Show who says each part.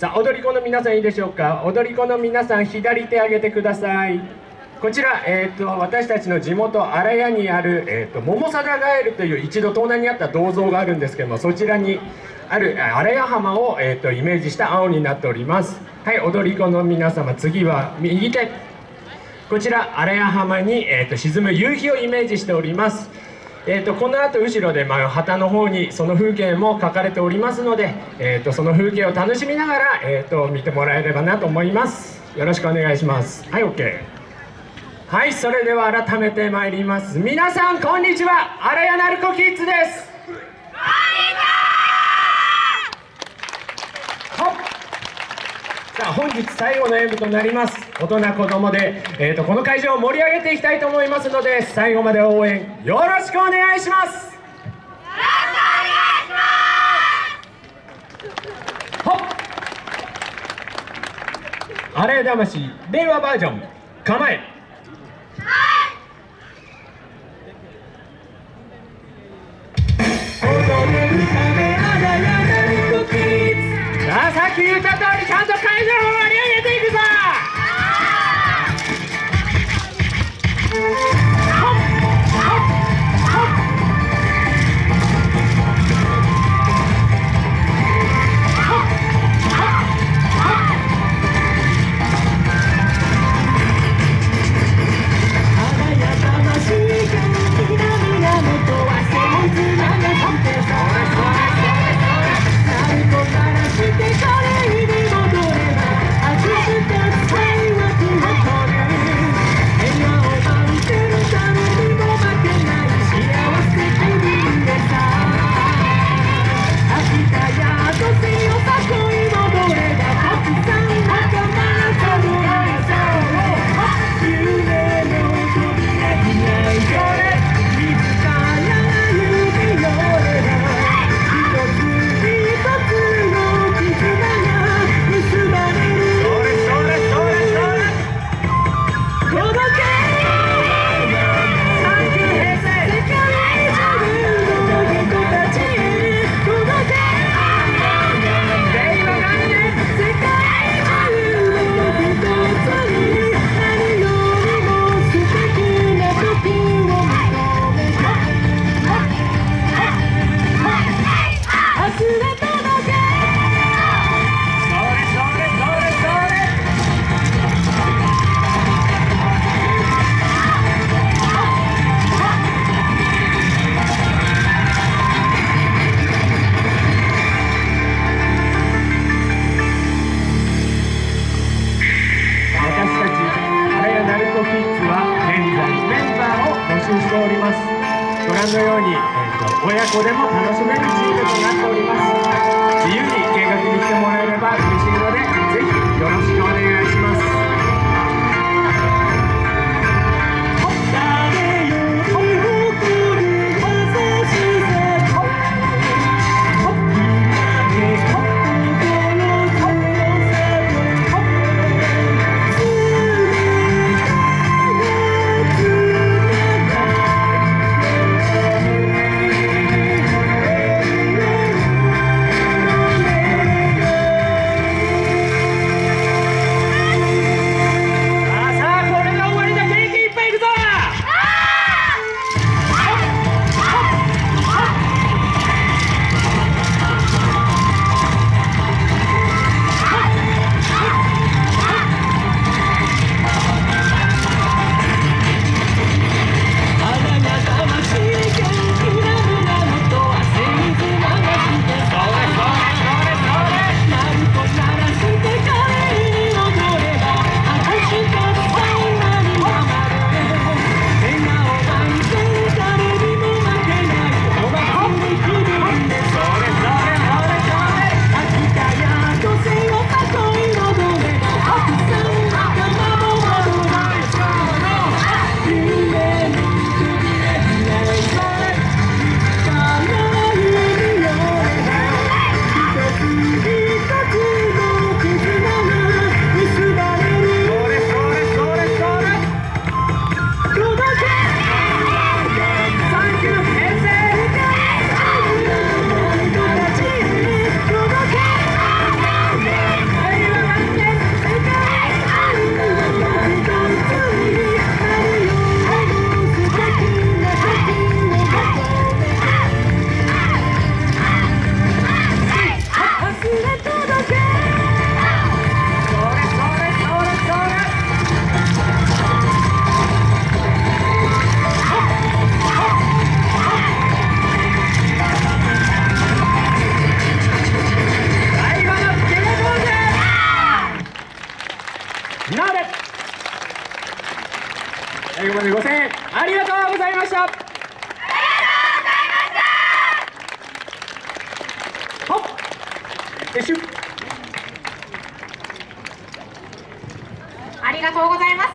Speaker 1: さあ踊り子の皆さんいいでしょうか？踊り子の皆さん左手上げてください。こちら、えーと、私たちの地元荒谷にある、えーと、桃貞ガエルという一度盗難にあった銅像があるんですけどもそちらにある荒谷浜を、えーと、イメージした青になっております。はい踊り子の皆様次は右手。こちら荒谷浜に、えー、と沈む夕日をイメージしております。えーと、この後後ろで、まあ、旗の方にその風景も書かれておりますので、えーと、その風景を楽しみながら、えーと、見てもらえればなと思います。よろしくお願いします。はい OK はいそれでは改めてまいります。皆さんこんにちは。荒谷鳴子キッズです。本日最後の演舞となります。大人子供で、えーと、この会場を盛り上げていきたいと思いますので最後まで応援よろしくお願いします。あれ魂。令和バージョン。構え。言った通りちゃんと会場をしております。ご覧のように、えーと、親子でも楽しめるチームとなっております自由に見学に来てもらえれば
Speaker 2: ありがとうございました。ほっよいしょ
Speaker 3: ありがとうございます